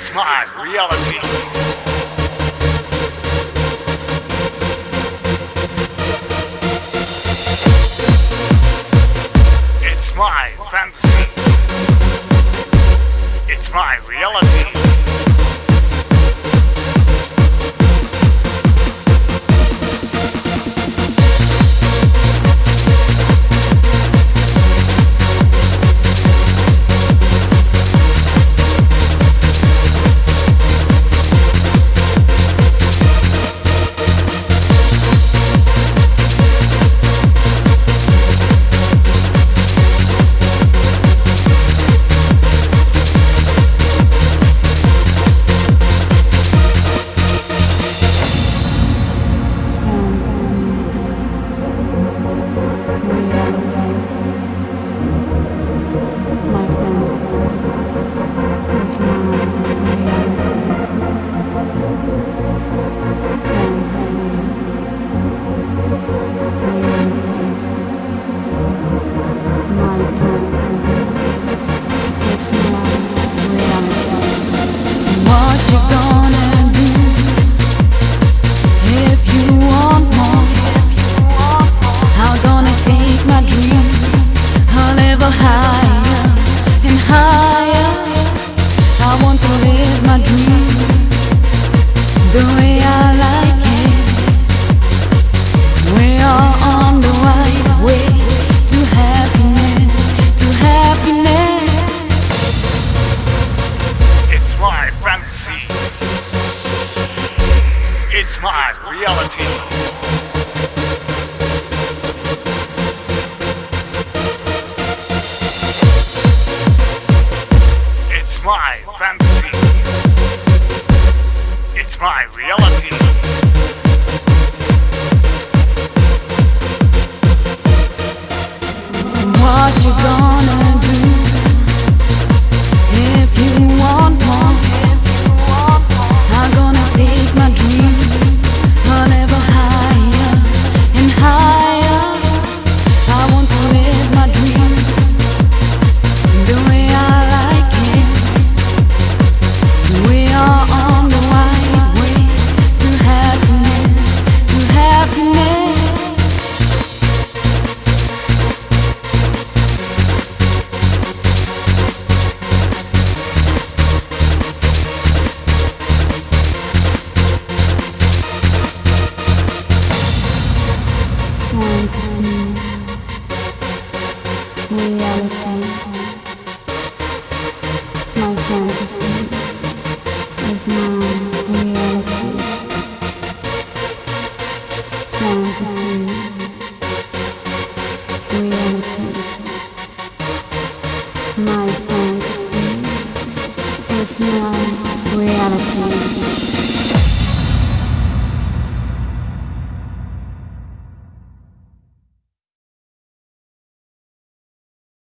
It's my reality. Soul. reality. My fantasy is now reality.